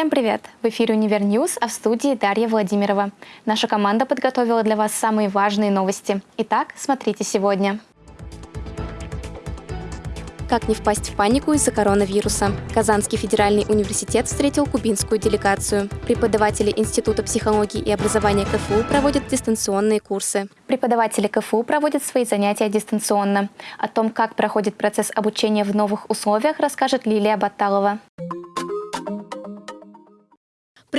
Всем привет! В эфире «Univer News», а в студии Дарья Владимирова. Наша команда подготовила для вас самые важные новости. Итак, смотрите сегодня. Как не впасть в панику из-за коронавируса? Казанский федеральный университет встретил кубинскую делегацию. Преподаватели Института психологии и образования КФУ проводят дистанционные курсы. Преподаватели КФУ проводят свои занятия дистанционно. О том, как проходит процесс обучения в новых условиях, расскажет Лилия Баталова.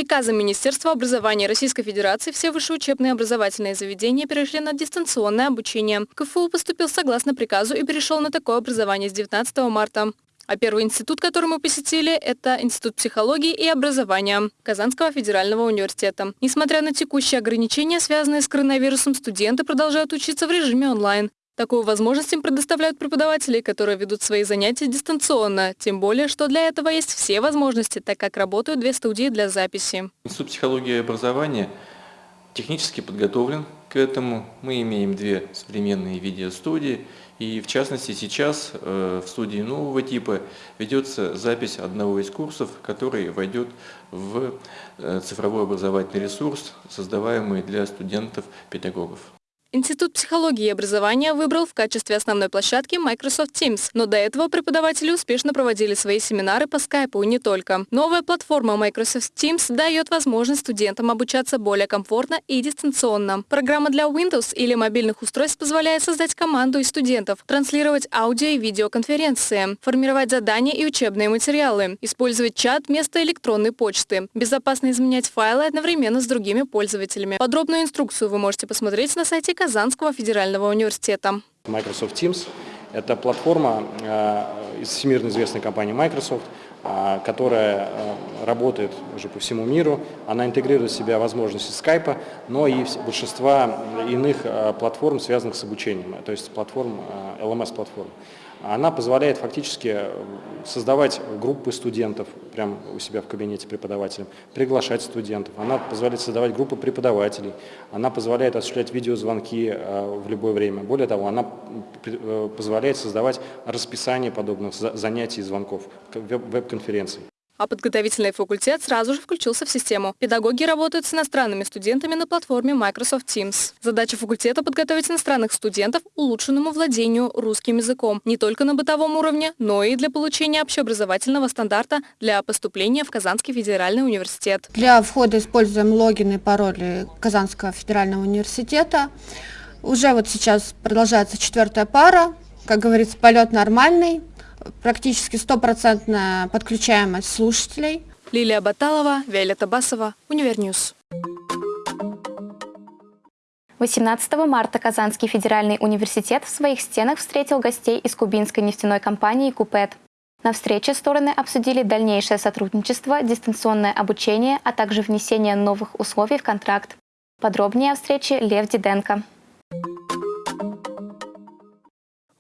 Приказом Министерства образования Российской Федерации все высшие учебные образовательные заведения перешли на дистанционное обучение. КФУ поступил согласно приказу и перешел на такое образование с 19 марта. А первый институт, который мы посетили, это Институт психологии и образования Казанского федерального университета. Несмотря на текущие ограничения, связанные с коронавирусом, студенты продолжают учиться в режиме онлайн. Такую возможность им предоставляют преподаватели, которые ведут свои занятия дистанционно. Тем более, что для этого есть все возможности, так как работают две студии для записи. Институт психологии и образования технически подготовлен к этому. Мы имеем две современные видеостудии. И в частности сейчас э, в студии нового типа ведется запись одного из курсов, который войдет в э, цифровой образовательный ресурс, создаваемый для студентов-педагогов. Институт психологии и образования выбрал в качестве основной площадки Microsoft Teams, но до этого преподаватели успешно проводили свои семинары по скайпу и не только. Новая платформа Microsoft Teams дает возможность студентам обучаться более комфортно и дистанционно. Программа для Windows или мобильных устройств позволяет создать команду из студентов, транслировать аудио и видеоконференции, формировать задания и учебные материалы, использовать чат вместо электронной почты, безопасно изменять файлы одновременно с другими пользователями. Подробную инструкцию вы можете посмотреть на сайте Казанского федерального университета. Microsoft Teams – это платформа э, из всемирно известной компании Microsoft, э, которая э, работает уже по всему миру. Она интегрирует в себя возможности скайпа, но и большинства иных платформ, связанных с обучением, то есть платформ, LMS-платформ она позволяет фактически э, создавать группы студентов прямо у себя в кабинете преподавателя, приглашать студентов, она позволяет создавать группы преподавателей, она позволяет осуществлять видеозвонки э, в любое время. Более того, она э, позволяет создавать расписание подобных занятий и звонков, веб-конференций а подготовительный факультет сразу же включился в систему. Педагоги работают с иностранными студентами на платформе Microsoft Teams. Задача факультета – подготовить иностранных студентов улучшенному владению русским языком не только на бытовом уровне, но и для получения общеобразовательного стандарта для поступления в Казанский федеральный университет. Для входа используем логины и пароли Казанского федерального университета. Уже вот сейчас продолжается четвертая пара. Как говорится, полет нормальный практически стопроцентная подключаемость слушателей. Лилия Баталова, Виолетта Басова, Univer News. 18 марта Казанский федеральный университет в своих стенах встретил гостей из кубинской нефтяной компании «Cupet». На встрече стороны обсудили дальнейшее сотрудничество, дистанционное обучение, а также внесение новых условий в контракт. Подробнее о встрече Лев Диденко.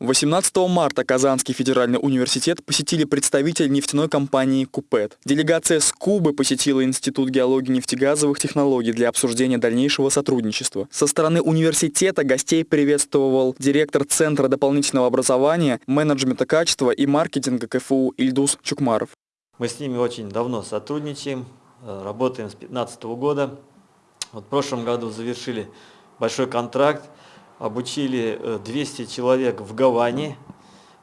18 марта Казанский федеральный университет посетили представители нефтяной компании «Купет». Делегация с Кубы посетила Институт геологии нефтегазовых технологий для обсуждения дальнейшего сотрудничества. Со стороны университета гостей приветствовал директор Центра дополнительного образования, менеджмента качества и маркетинга КФУ Ильдус Чукмаров. Мы с ними очень давно сотрудничаем, э, работаем с 2015 года. Вот в прошлом году завершили большой контракт – обучили 200 э, человек в Гаване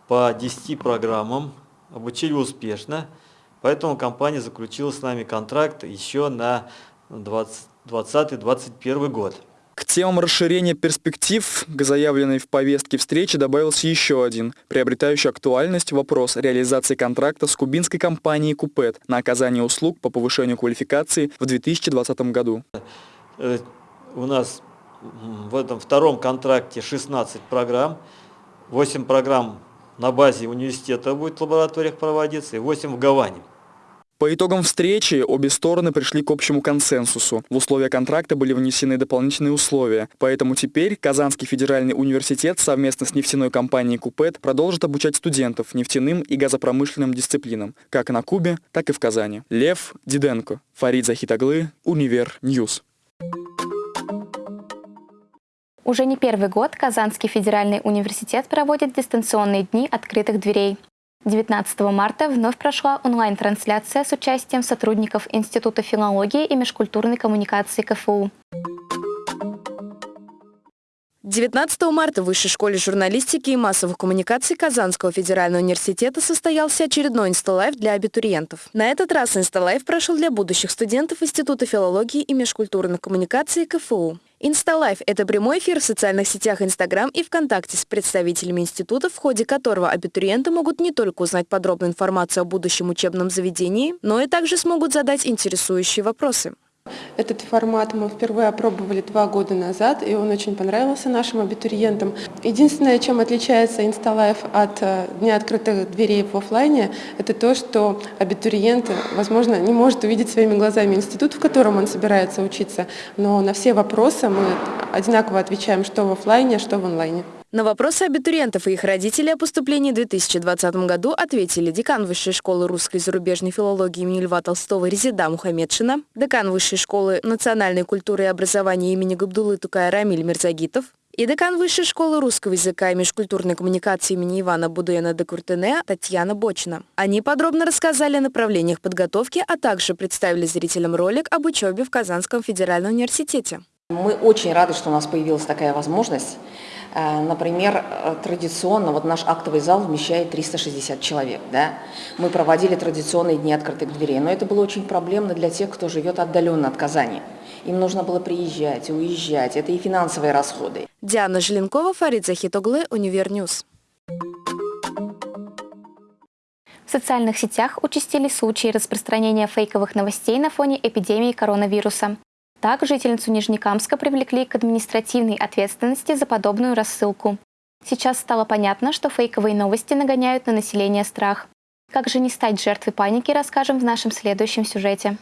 по 10 программам, обучили успешно, поэтому компания заключила с нами контракт еще на 2020-2021 год. К темам расширения перспектив к заявленной в повестке встречи добавился еще один, приобретающий актуальность вопрос реализации контракта с кубинской компанией «Купет» на оказание услуг по повышению квалификации в 2020 году. Э, у нас в этом втором контракте 16 программ, 8 программ на базе университета будет в лабораториях проводиться и 8 в Гаване. По итогам встречи обе стороны пришли к общему консенсусу. В условия контракта были внесены дополнительные условия. Поэтому теперь Казанский федеральный университет совместно с нефтяной компанией «Cupet» продолжит обучать студентов нефтяным и газопромышленным дисциплинам, как на Кубе, так и в Казани. Лев Диденко, Фарид Захитоглы, Univer News. Уже не первый год Казанский федеральный университет проводит дистанционные дни открытых дверей. 19 марта вновь прошла онлайн-трансляция с участием сотрудников Института филологии и межкультурной коммуникации КФУ. 19 марта в Высшей школе журналистики и массовых коммуникаций Казанского федерального университета состоялся очередной инсталайф для абитуриентов. На этот раз инсталайф прошел для будущих студентов Института филологии и межкультурных коммуникаций КФУ. Инсталайф – это прямой эфир в социальных сетях Инстаграм и ВКонтакте с представителями института, в ходе которого абитуриенты могут не только узнать подробную информацию о будущем учебном заведении, но и также смогут задать интересующие вопросы. Этот формат мы впервые опробовали два года назад, и он очень понравился нашим абитуриентам. Единственное, чем отличается Инсталайф от э, Дня открытых дверей в офлайне, это то, что абитуриент, возможно, не может увидеть своими глазами институт, в котором он собирается учиться, но на все вопросы мы одинаково отвечаем, что в офлайне, что в онлайне. На вопросы абитуриентов и их родителей о поступлении в 2020 году ответили декан Высшей школы русской и зарубежной филологии имени Льва Толстого Резида Мухаммедшина, декан Высшей школы национальной культуры и образования имени Габдулы Тукая Рамиль Мирзагитов и декан Высшей школы русского языка и межкультурной коммуникации имени Ивана Будуэна де Куртене Татьяна Бочина. Они подробно рассказали о направлениях подготовки, а также представили зрителям ролик об учебе в Казанском федеральном университете. Мы очень рады, что у нас появилась такая возможность. Э, например, э, традиционно, вот наш актовый зал вмещает 360 человек. Да? Мы проводили традиционные дни открытых дверей, но это было очень проблемно для тех, кто живет отдаленно от Казани. Им нужно было приезжать и уезжать, это и финансовые расходы. Диана Желенкова, Фарид Захитоглы, Univer News. В социальных сетях участились случаи распространения фейковых новостей на фоне эпидемии коронавируса. Так, жительницу Нижнекамска привлекли к административной ответственности за подобную рассылку. Сейчас стало понятно, что фейковые новости нагоняют на население страх. Как же не стать жертвой паники, расскажем в нашем следующем сюжете.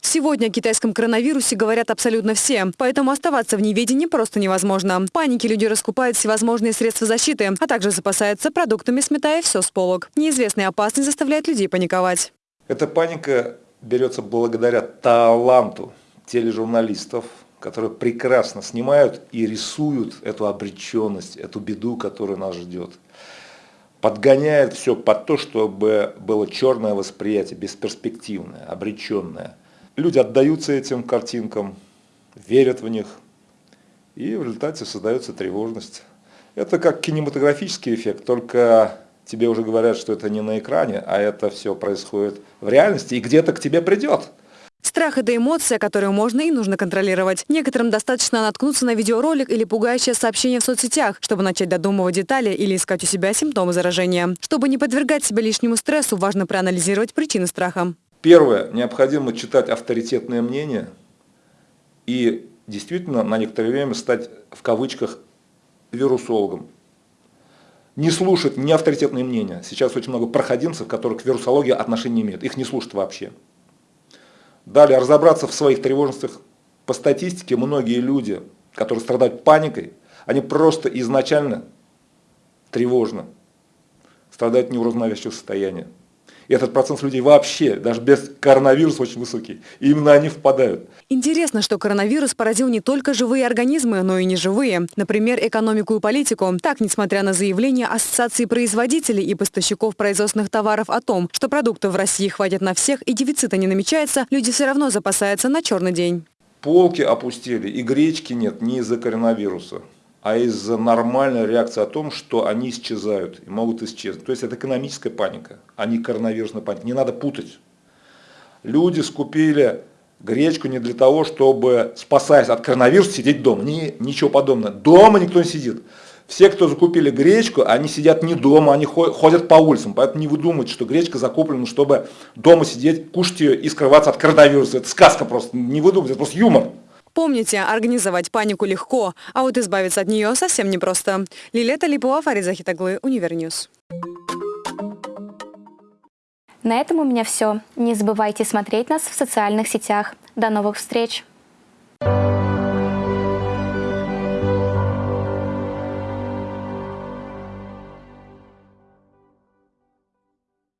Сегодня о китайском коронавирусе говорят абсолютно все, поэтому оставаться в неведении просто невозможно. В панике люди раскупают всевозможные средства защиты, а также запасаются продуктами, сметая все с полок. Неизвестная опасность заставляет людей паниковать. Эта паника берется благодаря таланту тележурналистов, которые прекрасно снимают и рисуют эту обреченность, эту беду, которая нас ждет. Подгоняет все под то, чтобы было черное восприятие, бесперспективное, обреченное. Люди отдаются этим картинкам, верят в них, и в результате создается тревожность. Это как кинематографический эффект, только тебе уже говорят, что это не на экране, а это все происходит в реальности и где-то к тебе придет. Страх – это эмоция, которую можно и нужно контролировать. Некоторым достаточно наткнуться на видеоролик или пугающее сообщение в соцсетях, чтобы начать додумывать детали или искать у себя симптомы заражения. Чтобы не подвергать себя лишнему стрессу, важно проанализировать причины страха. Первое. Необходимо читать авторитетное мнение и действительно на некоторое время стать в кавычках вирусологом не слушать ни авторитетные мнения. Сейчас очень много проходимцев, которые к вирусологии отношения не имеют. Их не слушают вообще. Далее, разобраться в своих тревожностях. По статистике, многие люди, которые страдают паникой, они просто изначально тревожны, страдают неуравновешивающего состояния. И этот процент людей вообще, даже без коронавируса, очень высокий. И именно они впадают. Интересно, что коронавирус поразил не только живые организмы, но и неживые. Например, экономику и политику. Так, несмотря на заявления Ассоциации производителей и поставщиков производственных товаров о том, что продуктов в России хватит на всех и дефицита не намечается, люди все равно запасаются на черный день. Полки опустили, и гречки нет не из-за коронавируса а из-за нормальной реакции о том, что они исчезают и могут исчезнуть. То есть это экономическая паника, а не коронавирусная паника. Не надо путать. Люди скупили гречку не для того, чтобы, спасаясь от коронавируса, сидеть дома. Ни, ничего подобного. Дома никто не сидит. Все, кто закупили гречку, они сидят не дома, они ходят по улицам. Поэтому не выдумывайте, что гречка закуплена, чтобы дома сидеть, кушать ее и скрываться от коронавируса. Это сказка просто. Не выдумывайте, это просто юмор. Помните, организовать панику легко, а вот избавиться от нее совсем непросто. Лиля Талипова, Фарид Захитоглы, Univer News. На этом у меня все. Не забывайте смотреть нас в социальных сетях. До новых встреч!